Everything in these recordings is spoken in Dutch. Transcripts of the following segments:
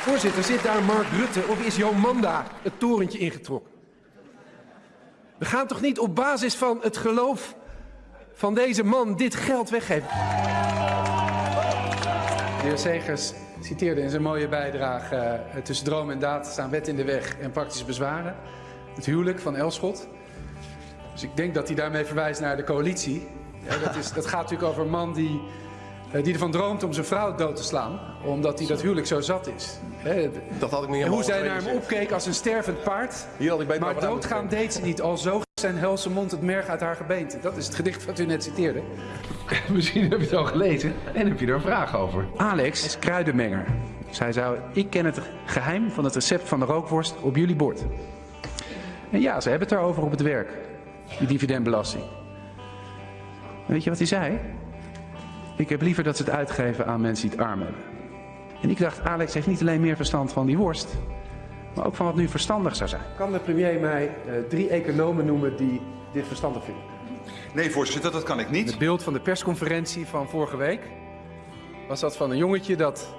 Voorzitter, zit daar Mark Rutte of is Jomanda het torentje ingetrokken? We gaan toch niet op basis van het geloof van deze man dit geld weggeven? De heer Segers citeerde in zijn mooie bijdrage... Uh, tussen droom en daad staan wet in de weg en praktische bezwaren. Het huwelijk van Elschot. Dus ik denk dat hij daarmee verwijst naar de coalitie. Ja, dat, is, dat gaat natuurlijk over een man die, die ervan droomt om zijn vrouw dood te slaan. Omdat hij dat huwelijk zo zat is. Dat had ik niet En hoe zij naar hem opkeek als een stervend paard. Hier had ik bij maar doodgaan deed ze niet. Al zo zijn helse mond het merg uit haar gebeente. Dat is het gedicht wat u net citeerde. Misschien heb je het al gelezen en heb je er een vraag over. Alex is kruidenmenger. Zij zou, ik ken het geheim van het recept van de rookworst op jullie bord. En ja, ze hebben het erover op het werk. Die dividendbelasting. En weet je wat hij zei? Ik heb liever dat ze het uitgeven aan mensen die het arm hebben. En ik dacht, Alex heeft niet alleen meer verstand van die worst, maar ook van wat nu verstandig zou zijn. Kan de premier mij uh, drie economen noemen die dit verstandig vinden? Nee, voorzitter, dat kan ik niet. Het beeld van de persconferentie van vorige week was dat van een jongetje dat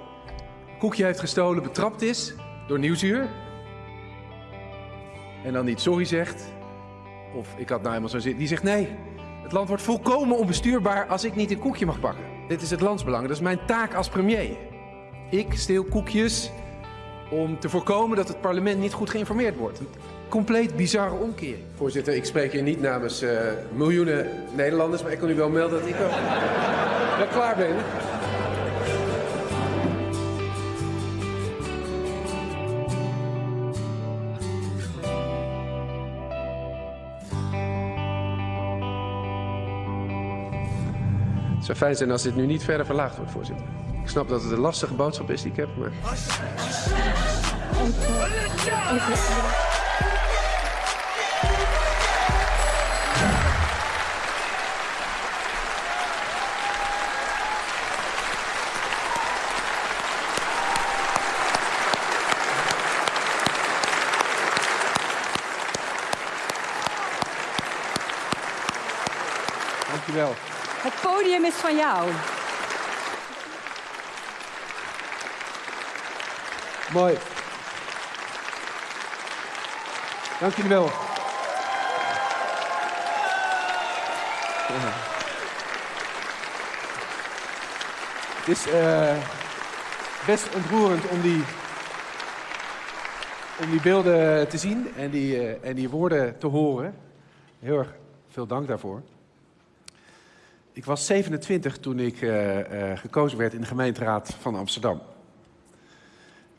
een koekje heeft gestolen, betrapt is door Nieuwsuur. En dan niet sorry zegt. Of ik had nou helemaal zo zitten. Die zegt nee, het land wordt volkomen onbestuurbaar als ik niet een koekje mag pakken. Dit is het landsbelang, dat is mijn taak als premier. Ik steel koekjes om te voorkomen dat het parlement niet goed geïnformeerd wordt. Een compleet bizarre omkering. Voorzitter, ik spreek hier niet namens uh, miljoenen Nederlanders, maar ik kan u wel melden dat ik wel, wel klaar ben. Zou fijn zijn als dit nu niet verder verlaagd wordt, voorzitter. Ik snap dat het een lastige boodschap is die ik heb, maar... podium is van jou. Mooi. Dank jullie wel. Het is uh, best ontroerend om die, om die beelden te zien en die, uh, en die woorden te horen. Heel erg veel dank daarvoor. Ik was 27 toen ik uh, uh, gekozen werd in de gemeenteraad van Amsterdam.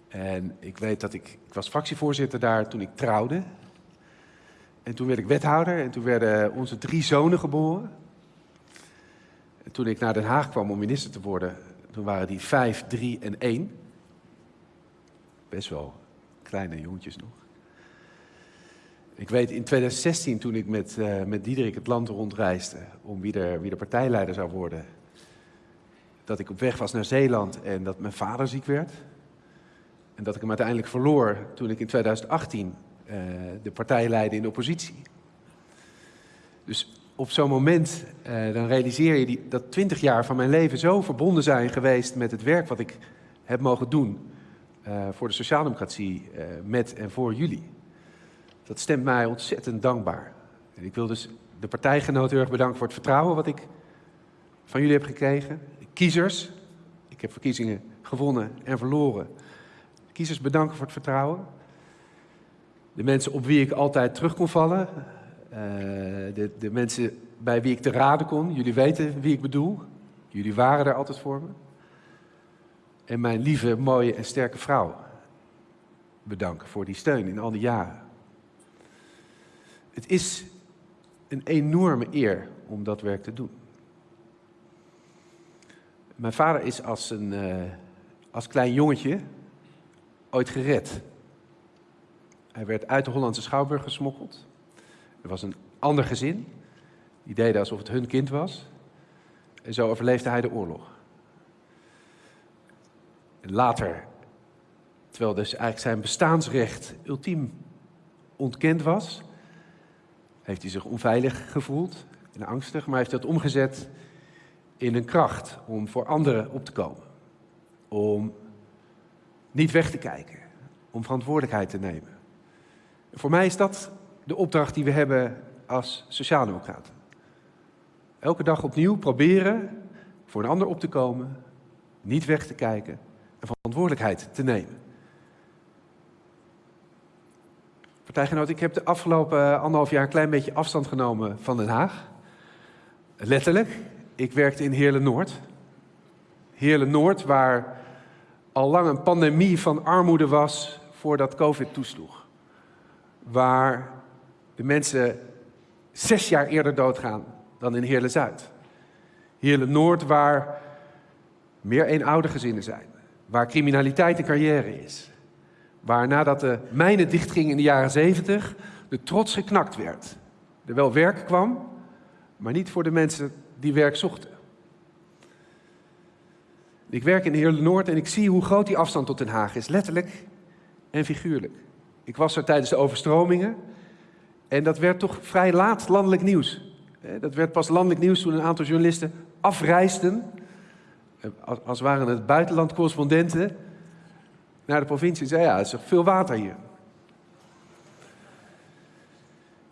En ik weet dat ik, ik was fractievoorzitter daar toen ik trouwde. En toen werd ik wethouder en toen werden onze drie zonen geboren. En toen ik naar Den Haag kwam om minister te worden, toen waren die vijf, drie en één. Best wel kleine jongetjes nog. Ik weet in 2016, toen ik met, uh, met Diederik het land rondreisde om wie de, wie de partijleider zou worden, dat ik op weg was naar Zeeland en dat mijn vader ziek werd. En dat ik hem uiteindelijk verloor toen ik in 2018 uh, de partij leidde in de oppositie. Dus op zo'n moment uh, dan realiseer je die, dat 20 jaar van mijn leven zo verbonden zijn geweest met het werk wat ik heb mogen doen voor de sociaaldemocratie met en voor jullie. Dat stemt mij ontzettend dankbaar. En ik wil dus de partijgenoten heel erg bedanken voor het vertrouwen wat ik van jullie heb gekregen. De kiezers, ik heb verkiezingen gewonnen en verloren. De kiezers bedanken voor het vertrouwen. De mensen op wie ik altijd terug kon vallen. Uh, de, de mensen bij wie ik te raden kon. Jullie weten wie ik bedoel. Jullie waren er altijd voor me. En mijn lieve, mooie en sterke vrouw bedanken voor die steun in al die jaren. Het is een enorme eer om dat werk te doen. Mijn vader is als, een, uh, als klein jongetje ooit gered. Hij werd uit de Hollandse Schouwburg gesmokkeld. Er was een ander gezin. Die deden alsof het hun kind was. En zo overleefde hij de oorlog. Later, terwijl dus eigenlijk zijn bestaansrecht ultiem ontkend was, heeft hij zich onveilig gevoeld en angstig, maar heeft dat omgezet in een kracht om voor anderen op te komen. Om niet weg te kijken, om verantwoordelijkheid te nemen. En voor mij is dat de opdracht die we hebben als sociaaldemocraten. Elke dag opnieuw proberen voor een ander op te komen, niet weg te kijken en verantwoordelijkheid te nemen. Partijgenoot, ik heb de afgelopen anderhalf jaar een klein beetje afstand genomen van Den Haag. Letterlijk. Ik werkte in Heerlen-Noord. Heerlen-Noord, waar al lang een pandemie van armoede was voordat COVID toesloeg. Waar de mensen zes jaar eerder doodgaan dan in Heerlen-Zuid. Heerlen-Noord, waar meer eenoudergezinnen zijn. Waar criminaliteit een carrière is. Waar nadat de mijnen dichtgingen in de jaren zeventig, de trots geknakt werd. Er wel werk kwam, maar niet voor de mensen die werk zochten. Ik werk in Heerlen Noord en ik zie hoe groot die afstand tot Den Haag is, letterlijk en figuurlijk. Ik was er tijdens de overstromingen en dat werd toch vrij laat landelijk nieuws. Dat werd pas landelijk nieuws toen een aantal journalisten afreisden, als waren het buitenlandcorrespondenten, naar de provincie zeiden, ja, er is veel water hier.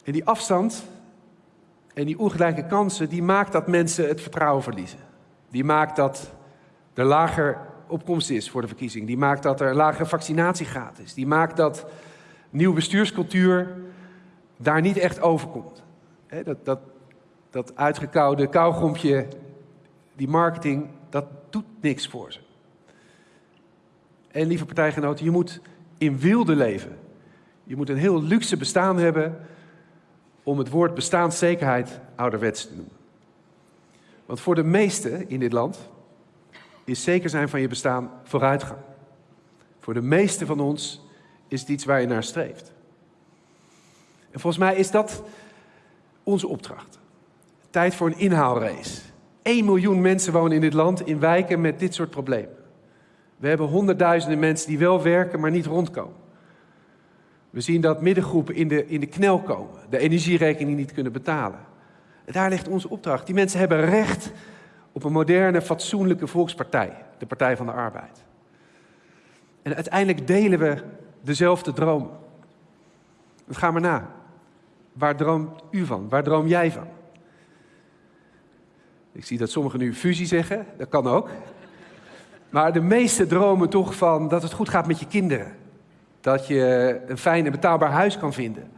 En die afstand en die ongelijke kansen, die maakt dat mensen het vertrouwen verliezen. Die maakt dat er lager opkomst is voor de verkiezing. Die maakt dat er lagere vaccinatiegraad is. Die maakt dat nieuwe bestuurscultuur daar niet echt overkomt. dat, dat, dat die marketing, dat doet niks voor ze. En lieve partijgenoten, je moet in wilde leven. Je moet een heel luxe bestaan hebben om het woord bestaanszekerheid ouderwets te noemen. Want voor de meesten in dit land is zeker zijn van je bestaan vooruitgang. Voor de meesten van ons is het iets waar je naar streeft. En volgens mij is dat onze opdracht. Tijd voor een inhaalrace. 1 miljoen mensen wonen in dit land in wijken met dit soort problemen. We hebben honderdduizenden mensen die wel werken, maar niet rondkomen. We zien dat middengroepen in de, in de knel komen, de energierekening niet kunnen betalen. En daar ligt onze opdracht. Die mensen hebben recht op een moderne, fatsoenlijke volkspartij, de Partij van de Arbeid. En uiteindelijk delen we dezelfde droom. Ga maar na. Waar droomt u van? Waar droom jij van? Ik zie dat sommigen nu fusie zeggen, dat kan ook. Maar de meeste dromen toch van dat het goed gaat met je kinderen. Dat je een fijn en betaalbaar huis kan vinden.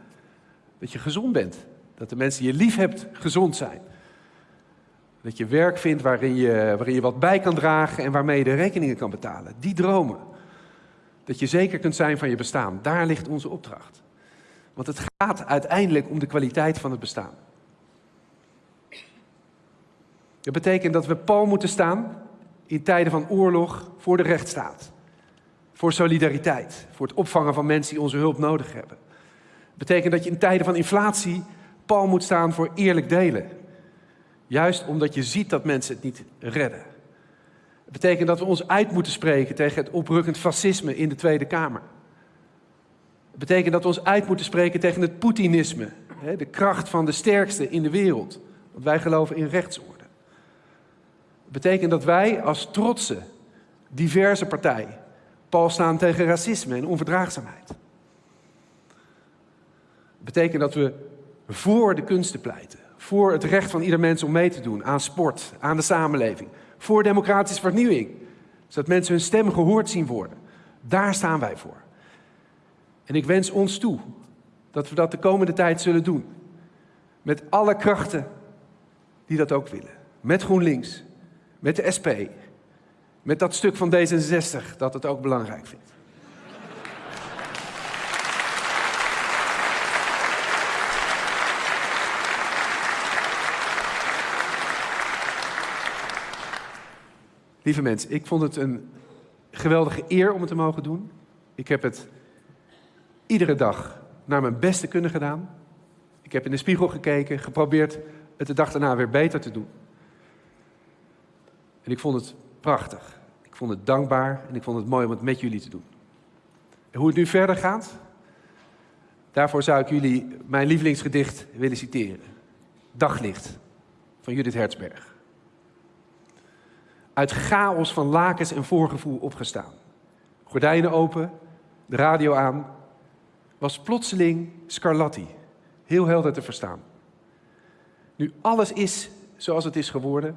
Dat je gezond bent. Dat de mensen die je lief hebt gezond zijn. Dat je werk vindt waarin je, waarin je wat bij kan dragen en waarmee je de rekeningen kan betalen. Die dromen. Dat je zeker kunt zijn van je bestaan. Daar ligt onze opdracht. Want het gaat uiteindelijk om de kwaliteit van het bestaan. Dat betekent dat we pal moeten staan in tijden van oorlog voor de rechtsstaat. Voor solidariteit, voor het opvangen van mensen die onze hulp nodig hebben. Dat betekent dat je in tijden van inflatie pal moet staan voor eerlijk delen. Juist omdat je ziet dat mensen het niet redden. Het betekent dat we ons uit moeten spreken tegen het oprukkend fascisme in de Tweede Kamer. Het betekent dat we ons uit moeten spreken tegen het Poetinisme, de kracht van de sterkste in de wereld. Want wij geloven in rechtsorde betekent dat wij als trotse, diverse partij pal staan tegen racisme en onverdraagzaamheid. Het betekent dat we voor de kunsten pleiten, voor het recht van ieder mens om mee te doen aan sport, aan de samenleving, voor democratische vernieuwing, zodat mensen hun stem gehoord zien worden. Daar staan wij voor. En ik wens ons toe dat we dat de komende tijd zullen doen. Met alle krachten die dat ook willen. Met GroenLinks, met de SP, met dat stuk van D66 dat het ook belangrijk vindt. Lieve mensen, ik vond het een geweldige eer om het te mogen doen. Ik heb het iedere dag naar mijn beste kunnen gedaan. Ik heb in de spiegel gekeken, geprobeerd het de dag daarna weer beter te doen. En ik vond het prachtig. Ik vond het dankbaar en ik vond het mooi om het met jullie te doen. En hoe het nu verder gaat, daarvoor zou ik jullie mijn lievelingsgedicht willen citeren. Daglicht van Judith Hertzberg. Uit chaos van lakens en voorgevoel opgestaan. gordijnen open, de radio aan, was plotseling Scarlatti. Heel helder te verstaan. Nu alles is zoals het is geworden,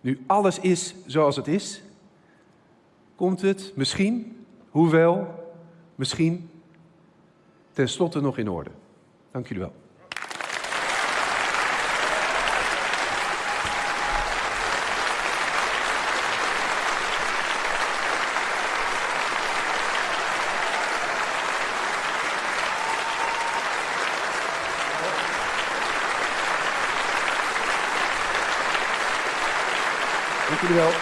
nu alles is zoals het is, komt het misschien, hoewel, misschien, tenslotte nog in orde. Dank jullie wel. Dank jullie wel.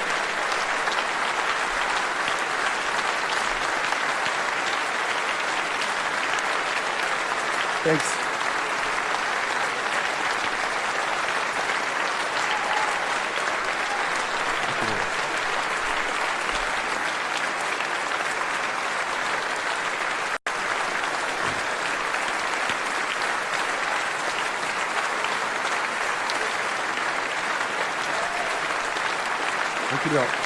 Thanks. Dank jullie wel.